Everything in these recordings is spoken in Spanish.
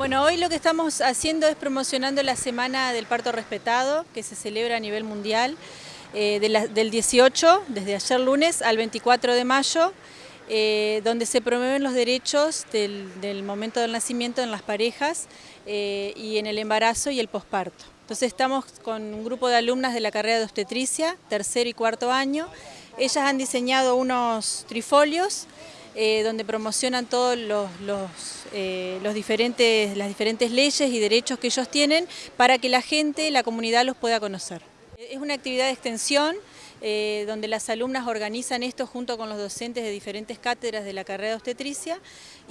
Bueno, hoy lo que estamos haciendo es promocionando la Semana del Parto Respetado, que se celebra a nivel mundial, eh, del 18, desde ayer lunes, al 24 de mayo, eh, donde se promueven los derechos del, momento del nacimiento en las parejas eh, y en el embarazo y el posparto. Entonces estamos con un grupo de alumnas de la carrera de obstetricia, tercer y cuarto año. Ellas han diseñado unos trifolios eh, donde promocionan todos eh, los, diferentes, las diferentes leyes y derechos que ellos tienen para que la gente, la comunidad los pueda conocer. Es una actividad de extensión eh, donde las alumnas organizan esto junto con los docentes de diferentes cátedras de la carrera de obstetricia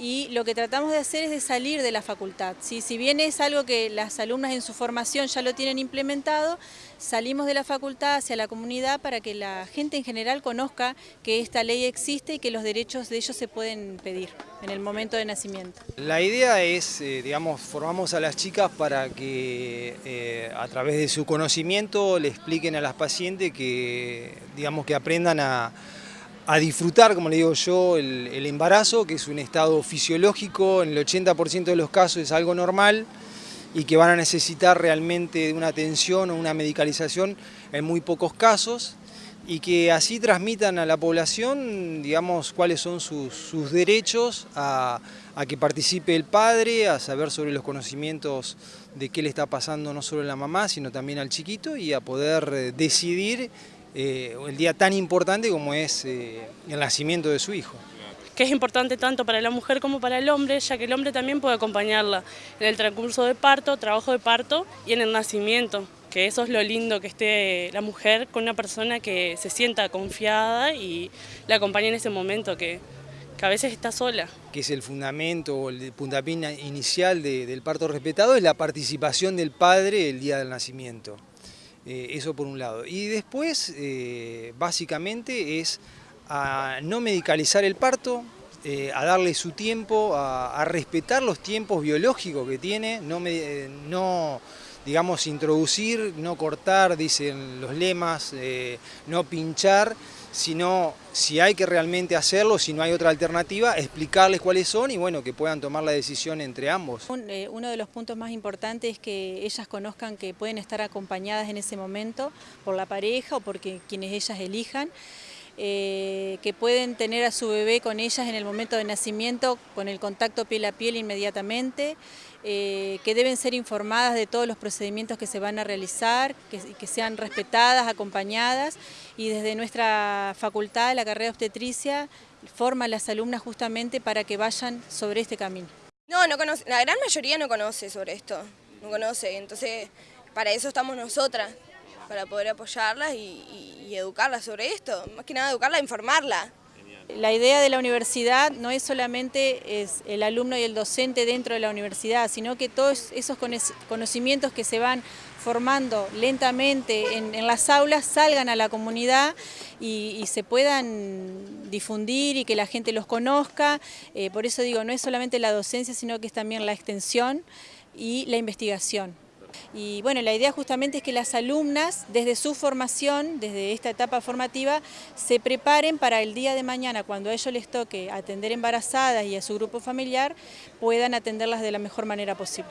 y lo que tratamos de hacer es de salir de la facultad. Si bien es algo que las alumnas en su formación ya lo tienen implementado, salimos de la facultad hacia la comunidad para que la gente en general conozca que esta ley existe y que los derechos de ellos se pueden pedir en el momento de nacimiento. La idea es, eh, digamos, formamos a las chicas para que eh, a través de su conocimiento le expliquen a las pacientes que, digamos, que aprendan a, disfrutar, como le digo yo, el, embarazo, que es un estado fisiológico, en el 80% de los casos es algo normal, y que van a necesitar realmente una atención o una medicalización en muy pocos casos y que así transmitan a la población, digamos, cuáles son sus, derechos a, que participe el padre, a saber sobre los conocimientos de qué le está pasando no solo a la mamá, sino también al chiquito y a poder eh, decidir eh, el día tan importante como es eh, el nacimiento de su hijo que es importante tanto para la mujer como para el hombre, ya que el hombre también puede acompañarla en el transcurso de parto, trabajo de parto y en el nacimiento, que eso es lo lindo, que esté la mujer con una persona que se sienta confiada y la acompañe en ese momento, que, a veces está sola. Que es el fundamento o el puntapié inicial del parto respetado, es la participación del padre el día del nacimiento. Eh, eso por un lado. Y después, eh, básicamente, es a no medicalizar el parto, eh, a darle su tiempo, a, respetar los tiempos biológicos que tiene, no, no digamos, introducir, no cortar, dicen los lemas, no pinchar, sino si hay que realmente hacerlo, si no hay otra alternativa, explicarles cuáles son y bueno, que puedan tomar la decisión entre ambos. uno de los puntos más importantes es que ellas conozcan que pueden estar acompañadas en ese momento por la pareja o por quienes ellas elijan. Eh, que pueden tener a su bebé con ellas en el momento de nacimiento, con el contacto piel a piel inmediatamente, eh, que deben ser informadas de todos los procedimientos que se van a realizar, que, sean respetadas, acompañadas y desde nuestra facultad, la carrera obstetricia, forma a las alumnas justamente para que vayan sobre este camino. No, no conoce, la gran mayoría no conoce sobre esto, no conoce, entonces para eso estamos nosotras, para poder apoyarlas y, educarlas sobre esto, más que nada educarla, informarla. La idea de la universidad no es solamente es el alumno y el docente dentro de la universidad, sino que todos esos conocimientos que se van formando lentamente en, las aulas salgan a la comunidad y, se puedan difundir y que la gente los conozca. Eh, por eso digo, no es solamente la docencia, sino que es también la extensión y la investigación. Y bueno, la idea justamente es que las alumnas, desde su formación, desde esta etapa formativa, se preparen para el día de mañana, cuando a ellos les toque atender embarazadas y a su grupo familiar, puedan atenderlas de la mejor manera posible.